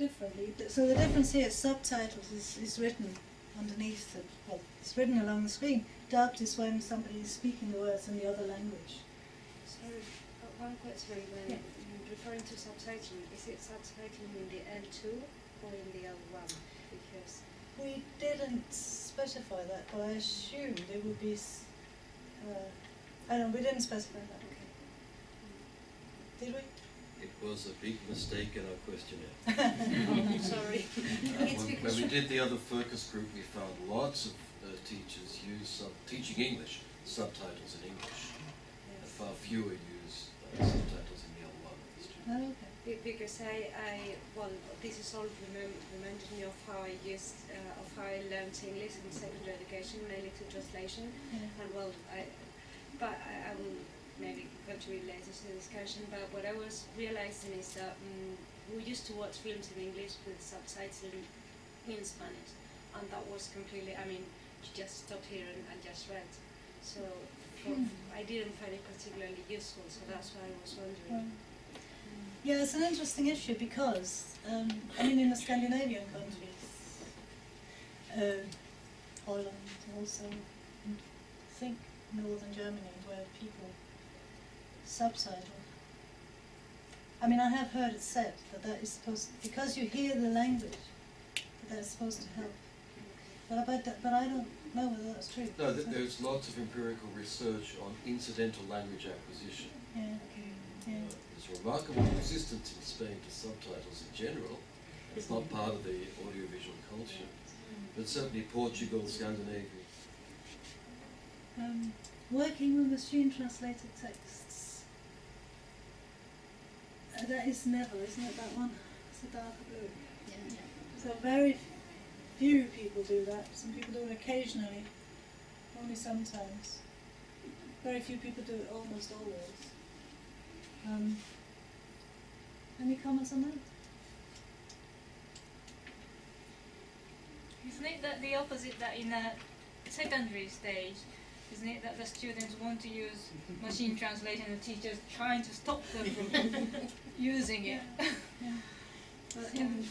differently. So the difference here, subtitles is, is written underneath the, well, it's written along the screen. Dubbed is when somebody is speaking the words in the other language. Sorry, uh, one question. When Yeah. you're referring to subtitling, is it subtitling in the L2 or in the L1? Because We didn't specify that, but I assumed it would be, uh, I don't, we didn't specify that, okay. did we? It was a big mistake in our questionnaire. Oh, sorry. Uh, when, when we did the other focus group, we found lots of uh, teachers use sub- teaching English subtitles in English, and far fewer use uh, subtitles in the other one. of the students. Oh, okay. Be- Because I, I, well, this is all remem- reminded me of how I used, uh, of how I learned English in secondary education, mainly through translation. Yeah. And well, I, but I, I will maybe contribute later to the discussion. But what I was realizing is that um, we used to watch films in English with subtitles in, in Spanish, and that was completely. I mean, you just stop here and, and just read. So for, Hmm. I didn't find it particularly useful. So that's why I was wondering. Yeah, it's an interesting issue because, um, I mean, in the Scandinavian countries, uh, Holland also, I think northern Germany, where people subtitle. I mean, I have heard it said that that is supposed, to, because you hear the language, that that's supposed to help. But I, that, but I don't know whether that's true. No, th- there's lots of empirical research on incidental language acquisition. Yeah, yeah. Uh, there's remarkable resistance in Spain to subtitles in general. It's not part of the audiovisual culture, but certainly Portugal, Scandinavia. Um, working with machine translated texts. That is never, isn't it, that one? It's a darker blue. So very few people do that. Some people do it occasionally, only sometimes. Very few people do it almost always. Um, any comments on that? Isn't it that the opposite that in a secondary stage, isn't it that the students want to use machine translation and the teachers trying to stop them from using it? Yeah. But, um,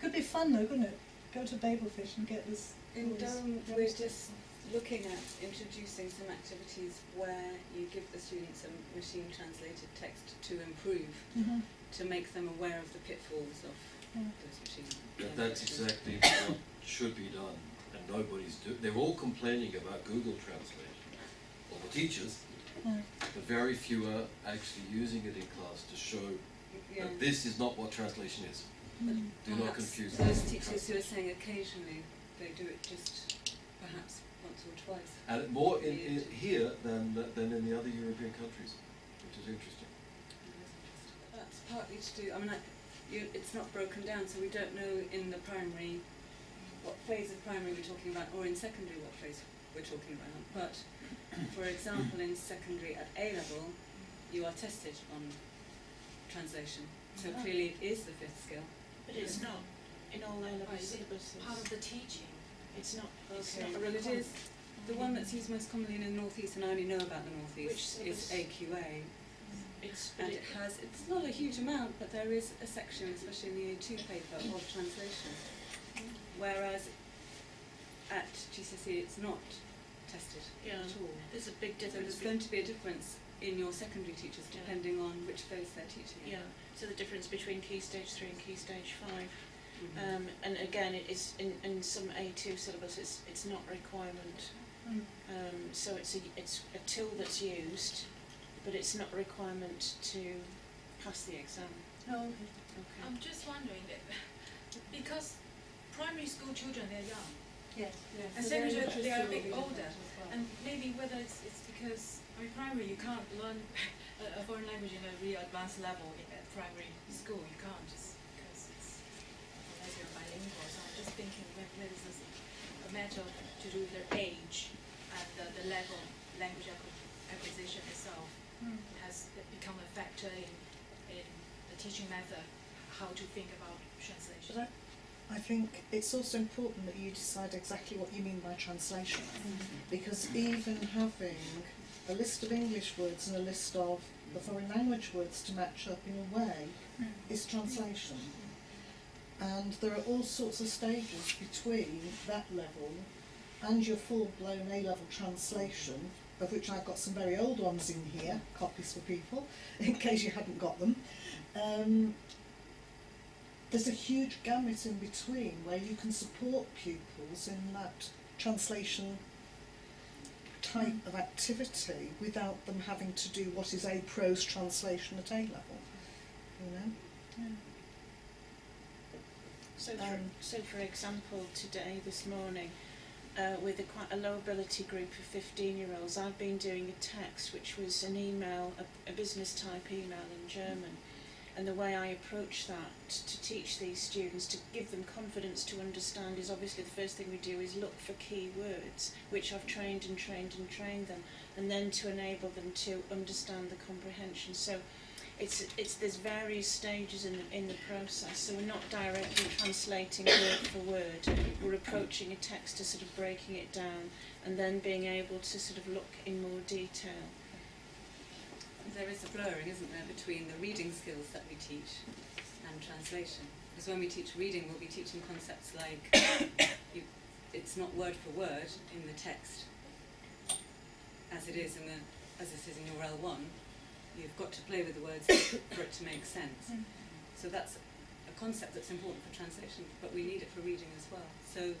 could be fun though, couldn't it? Go to Babelfish and get this. In all Durham, we're just looking at introducing some activities where you give the students a machine translated text to improve, Mhm. to make them aware of the pitfalls of Yeah. those machines. That, that's exactly what should be done, and nobody's do. They're all complaining about Google Translate, all the teachers, Yeah. but very few are actually using it in class to show Yeah. that this is not what translation is. Mm. Do not Perhaps confuse those that teachers who are saying occasionally, they do it just perhaps once or twice. And more in, in here than than in the other European countries, which is interesting. That's partly to do, I mean, I, you, it's not broken down, so we don't know in the primary what phase of primary we're talking about, or in secondary what phase we're talking about. But, for example, in secondary at A level, you are tested on translation. So Oh. clearly it is the fifth skill. But it's not in all A level Right, oh, is it syllabuses. part of the teaching. It's not, it's Okay, not a well it requirement. is, the one that's used most commonly in the northeast, and I only know about the northeast, Which is? AQA. It's, And it, it has, it's not a huge amount, but there is a section, especially in the A2 paper, of translation. Whereas at GCSE it's not tested yeah, at all. there's a big So there's going to be a difference in your secondary teachers Yeah. depending on which phase they're teaching. Yeah, so the difference between Key Stage 3 and Key Stage 5. Mhm. Um, and again, it is in, in some A2 syllabus, it's, it's not a requirement. Mm. Um, so it's a, it's a tool that's used, but it's not a requirement to pass the exam. Oh, okay. Okay. I'm just wondering that because primary school children they're young Yes. and So secondary they are a bit older well. and maybe whether it's, it's because I mean primary you can't learn a, a foreign language in a real advanced level in, at primary school you can't just because it's unless you're bilingual so I'm just thinking whether whether this is a matter to do with their age and the, the level language acquisition itself Mm. has become a factor in, in the teaching method, how to think about translation. I, I think it's also important that you decide exactly what you mean by translation, because even having a list of English words and a list of the foreign language words to match up in a way is translation. And there are all sorts of stages between that level and your full-blown A-level translation, of which I've got some very old ones in here, copies for people, in case you hadn't got them. Um, there's a huge gamut in between where you can support pupils in that translation type of activity without them having to do what is a prose translation at A level. You know? So, for, Um, so for example, today, this morning, uh, with a quite a low ability group of 15 year olds, I've been doing a text which was an email, a, a business type email in German. And the way I approach that to teach these students, to give them confidence to understand, is obviously the first thing we do is look for key words, which I've trained and trained and trained them, and then to enable them to understand the comprehension. So it's it's there's various stages in the in the process. So we're not directly translating word for word. We're approaching a text to sort of breaking it down and then being able to sort of look in more detail. There is a blurring, isn't there, between the reading skills that we teach and translation. Because when we teach reading, we'll be teaching concepts like you, it's not word for word in the text, as it is in the as it is in your L1. You've got to play with the words for it to make sense. Mm-hmm. So that's a concept that's important for translation, but we need it for reading as well. So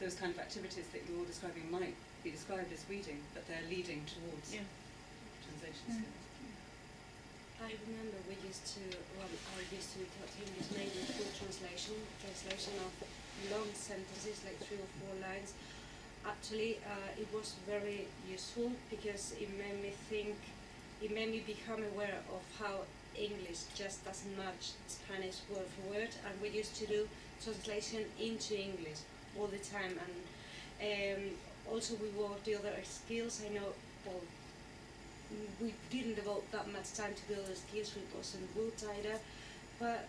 those kind of activities that you're describing might be described as reading, but they're leading towards Yeah. Translation Mm. skills. I remember we used to, well, I used to taught English mainly through translation, translation of long sentences, like three or four lines. Actually, uh, it was very useful because it made me think, it made me become aware of how English just doesn't match Spanish word for word, and we used to do translation into English all the time. And um, also, we worked the other skills. I know, well, we didn't devote that much time to build the skills, we wasn't good either. But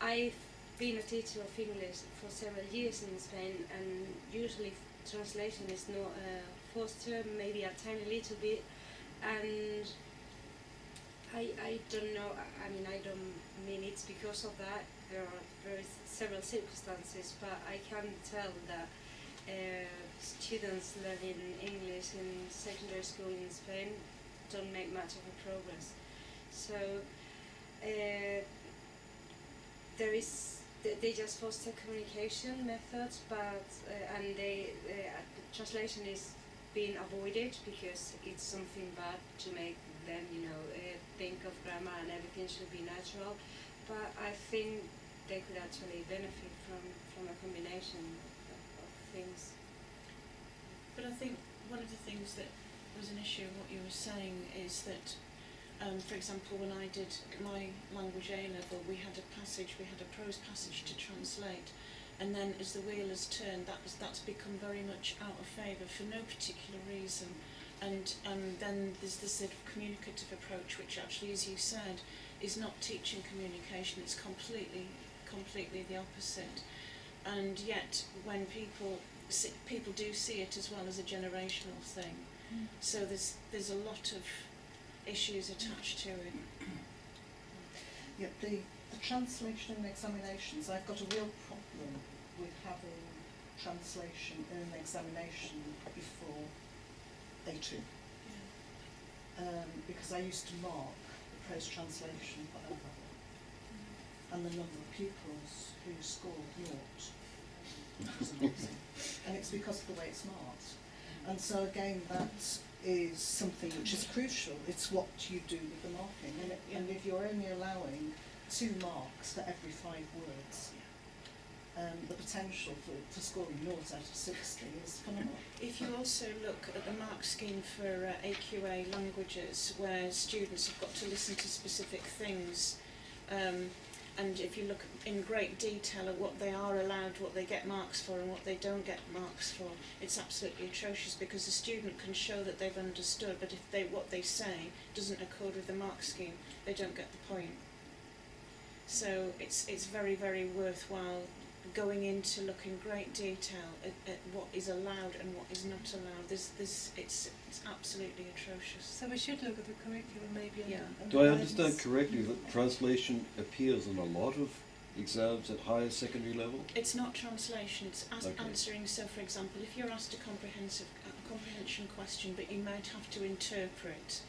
I've been a teacher of English for several years in Spain, and usually translation is not a foster, maybe a tiny little bit. And I, I don't know, I, I mean, I don't mean it's because of that. There are very several circumstances, but I can tell that uh, students learning English in secondary school in Spain don't make much of a progress. So uh, there is they, just foster communication methods, but uh, and they uh, the translation is being avoided because it's something bad to make them you know uh, think of grammar and everything should be natural. But I think they could actually benefit from from a combination of, of things. But I think one of the things that was an issue what you were saying is that, um, for example, when I did my language A level, we had a passage, we had a prose passage to translate, and then as the wheel has turned, that was, that's become very much out of favour for no particular reason. And um, then there's this sort of communicative approach, which actually, as you said, is not teaching communication. It's completely, completely the opposite. And yet, when people people do see it as well as a generational thing. So there's there's a lot of issues attached to it. Yet the, the translation and examinations, I've got a real problem with having translation in an examination before A2. Um, because I used to mark the prose translation for O level and the number of pupils who scored naught. was amazing. and it's because of the way it's marked. And so again, that is something which is crucial. It's what you do with the marking. And, it, and if you're only allowing two marks for every five words, um, the potential for, for scoring naught out of 60 is phenomenal. If you also look at the mark scheme for uh, AQA languages, where students have got to listen to specific things, um, and if you look in great detail at what they are allowed, what they get marks for, and what they don't get marks for, it's absolutely atrocious because the student can show that they've understood, but if they what they say doesn't accord with the mark scheme, they don't get the point. So it's it's very very worthwhile going into look in great detail at, at what is allowed and what is not allowed. There's this it's it's absolutely atrocious. So we should look at the curriculum maybe Yeah. and Do I understand correctly that translation appears in a lot of exams at higher secondary level? It's not translation, it's as Okay. answering. So, for example, if you're asked a comprehensive a comprehension question, but you might have to interpret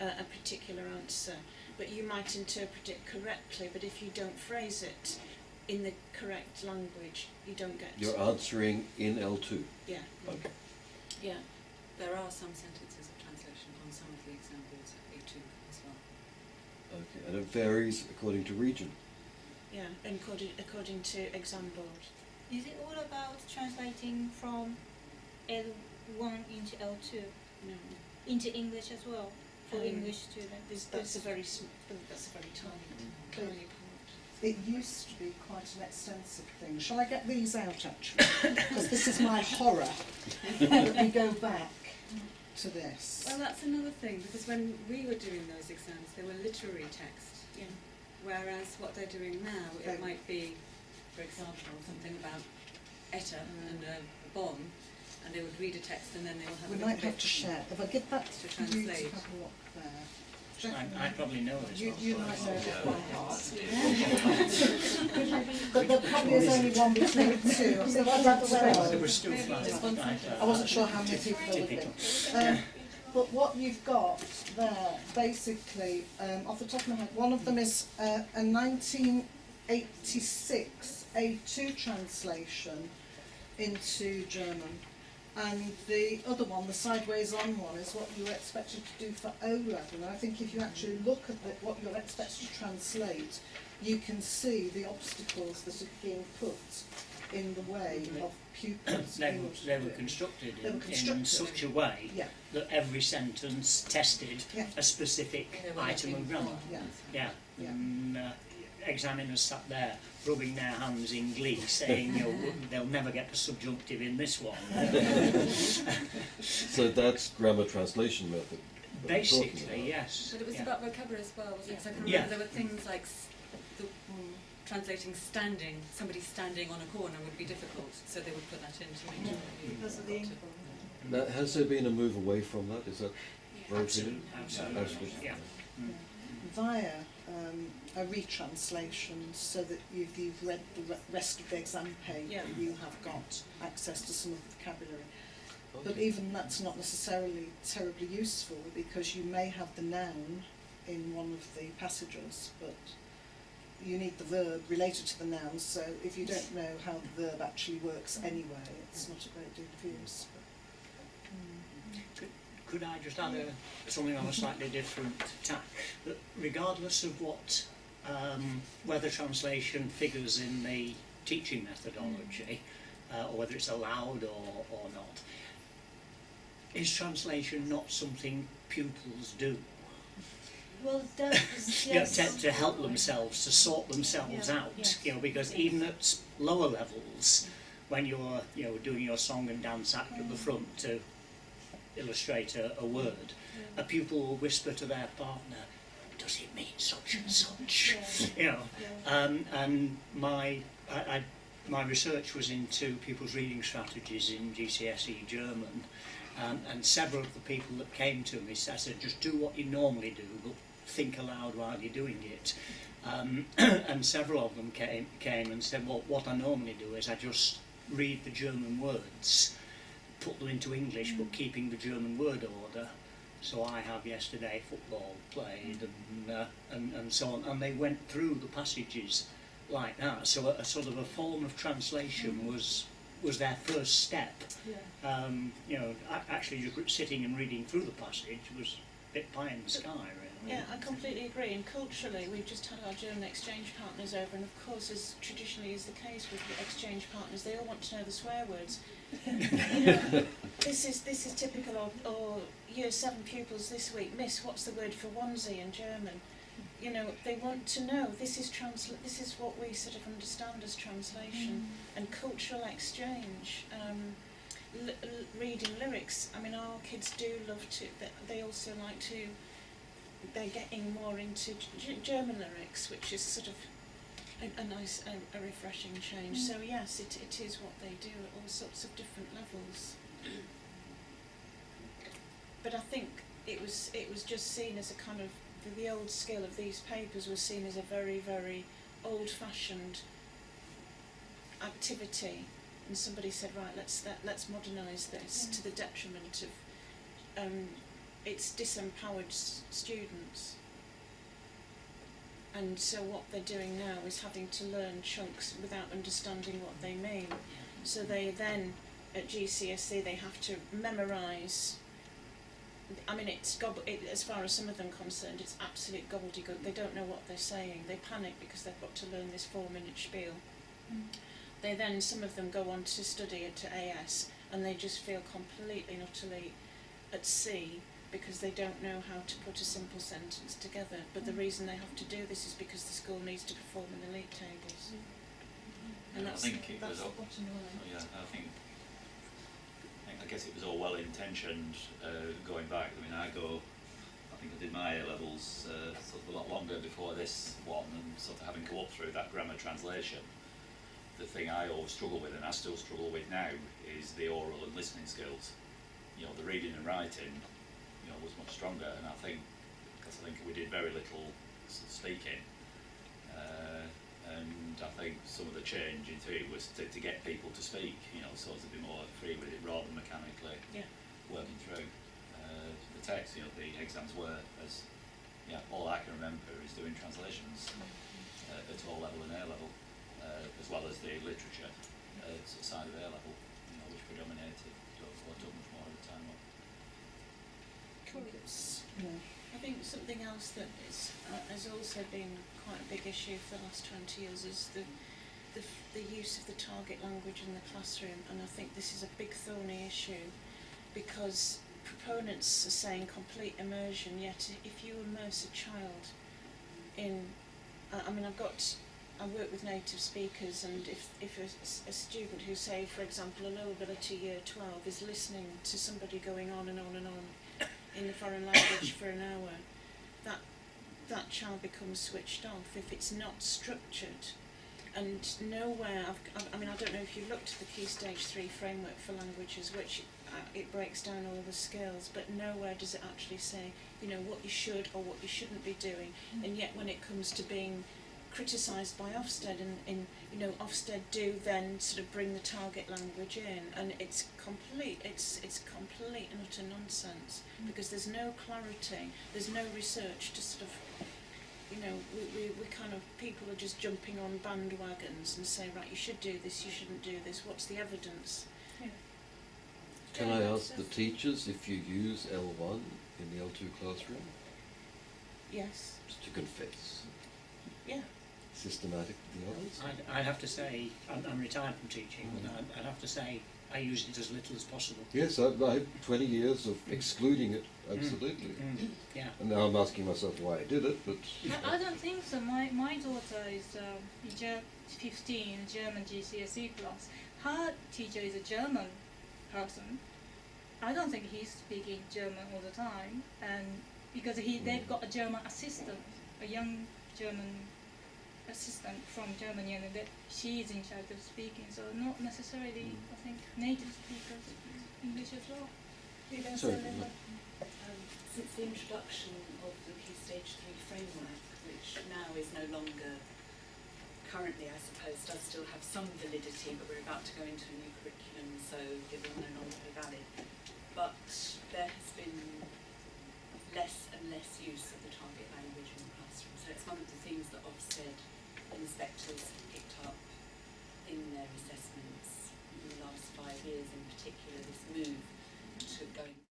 uh, a particular answer, but you might interpret it correctly, but if you don't phrase it in the correct language, you don't get. You're answering in L2. Yeah, Okay. yeah. There are some sentences of translation on some of the examples at A2 as well. Okay. And it varies according to region. Yeah, and according, according to exam board. Is it all about translating from L1 into L2 No, into English as well for Um, English students? this, that's a very sm- that's a very tiny, tiny part. It used to be quite an extensive thing. Shall I get these out actually? Because this is my horror. that we go back to this. Well, that's another thing, because when we were doing those exams, they were literary text. Yeah. Whereas what they're doing now, They- it might be, for example, something about ETA mm. and a bomb, and they would read a text and then they will have we a might have to share. If I give that to to you to translate. have a look there. I, I probably know this you, you might know it by heart. but there probably is only one between the two. So that's There was still right, I wasn't sure how many people there would be. Um, but what you've got there, basically, um, off the top of my head, one of them is uh, a 1986 A2 translation into German. And the other one, the sideways on one, is what you're expected to do for O level. And I think if you actually look at the, what you're expected to translate, you can see the obstacles that are being put in the way of pupils. They were, they were constructed They were in, in such a way Yeah, that every sentence tested Yeah. a specific item of grammar. yeah. Yeah. Yeah. And, uh, examiners sat there rubbing their hands in glee, saying, you know, they'll never get the subjunctive in this one. So that's grammar translation method. that we're talking Basically, yes. But it was yeah. about vocabulary as well, wasn't it? 'Cause I can remember Yeah. there were things like s- the, translating standing, somebody standing on a corner would be difficult, so they would put that in to make sure that you Because of the got Now, has there been a move away from that? Is that very Absolutely, absolutely, Absolutely. yeah. Mm. via um, a retranslation so that you've, you've read the re- rest of the exam paper, Yeah. you have got access to some of the vocabulary. But even that's not necessarily terribly useful because you may have the noun in one of the passages, but you need the verb related to the noun, so if you don't know how the verb actually works anyway, it's not a great deal of use. But, mm. Could I just add a, something on a slightly different tack? That regardless of what, um, whether translation figures in the teaching methodology, uh, or whether it's allowed or, or not, is translation not something pupils do? Well, that is, You know, yes. to, to help themselves, to sort themselves Yeah, out, yes. you know, because even at lower levels, when you're, you know, doing your song and dance act at the front to illustrate a, a word, a pupil will whisper to their partner, does it mean such and such? Yeah. You know, Yeah. um, and my, I, I, my research was into pupils' reading strategies in GCSE German, um, and several of the people that came to me said, just do what you normally do, but think aloud while you're doing it. Um, and several of them came, came and said, well, what I normally do is I just read the German words, put them into English, but keeping the German word order. So I have yesterday football played and, uh, and, and so on, and they went through the passages like that. So a, a sort of a form of translation was was their first step. Yeah. Um, you know, actually just sitting and reading through the passage was a bit pie in the sky, really. Yeah, I completely agree. And culturally, we've just had our German exchange partners over, and of course, as traditionally is the case with the exchange partners, they all want to know the swear words. You know, this is this is typical of or year seven pupils this week. Miss, what's the word for onesie in German? You know, they want to know. This is transla- This is what we sort of understand as translation and cultural exchange. Um, reading lyrics. I mean, our kids do love to. They, also like to. They're getting more into German lyrics, which is sort of a, a nice, a, a refreshing change. So yes, it, it is what they do at all sorts of different levels. But I think it was it was just seen as a kind of the, the old skill of these papers was seen as a very very old-fashioned activity, and somebody said, right, let's let, let's modernise this to the detriment of um, it's disempowered s- students. And so what they're doing now is having to learn chunks without understanding what they mean. So they then at GCSE they have to memorise. I mean, it's gob- it, as far as some of them concerned, it's absolute gobbledygook. They don't know what they're saying. They panic because they've got to learn this four-minute spiel. Hmm. They then some of them go on to study at AS, and they just feel completely and utterly at sea because they don't know how to put a simple sentence together. But the reason they have to do this is because the school needs to perform in the league tables. And Yeah, I think it that's was the all- bottom line. Yeah, I think, I guess it was all well intentioned, uh, going back, I mean, I go, I think I did my A levels, uh, sort of a lot longer before this one, and sort of having come up through that grammar translation. The thing I always struggle with, and I still struggle with now, is the oral and listening skills. You know, the reading and writing, you know, was much stronger, and I think, because I think we did very little speaking, uh, and I think some of the change in theory was to, to get people to speak, you know, sort of be more free with it rather than mechanically Yeah. working through uh, the text. You know, the exams were as, yeah, all I can remember is doing translations uh, at O level and A level, uh, as well as the literature uh, side of A level, you know, which predominated or, or took much more of the time up. It's- Yeah. I think something else that is, uh, has also been quite a big issue for the last 20 years is the, the, the use of the target language in the classroom, and I think this is a big thorny issue because proponents are saying complete immersion, yet if you immerse a child in, I mean, I've got, I work with native speakers, and if, if a, a student who, say, for example, a low ability year 12 is listening to somebody going on and on and on in the foreign language for an hour, that that child becomes switched off if it's not structured. And nowhere, I've, I've, mean, I don't know if you've looked at the Key Stage 3 framework for languages, which uh, it breaks down all the skills, but nowhere does it actually say, you know, what you should or what you shouldn't be doing. And yet when it comes to being criticised by Ofsted and in you know Ofsted do then sort of bring the target language in and it's complete it's it's complete and utter nonsense because there's no clarity there's no research to sort of you know we, we, we kind of people are just jumping on bandwagons and say right you should do this you shouldn't do this what's the evidence Can I ask the teachers if you use L1 in the L2 classroom? yes Just to confess. yeah Systematic with the others? I'd, I'd have to say, I'm, I'm retired from teaching, but I'd, I'd have to say I use it as little as possible. Yes, I've, I have 20 years of excluding it, absolutely. Mm, yeah. And now I'm asking myself why I did it, but I, I don't think so. My my daughter is um, in 15, German GCSE E class. Her teacher is a German person. I don't think he's speaking German all the time, and because he they've got a German assistant, a young German assistant from Germany, and that she is in charge of speaking. So not necessarily, I think, native speakers speak English as well. Sorry, say Um, since the introduction of the Key Stage 3 framework, which now is no longer, currently I suppose, does still have some validity, but we're about to go into a new curriculum, so it will no longer be valid. But there has been less and less use of the target language in the classroom. So it's one of the things that Ofsted inspectors have picked up in their assessments in the last five years, in particular this move to going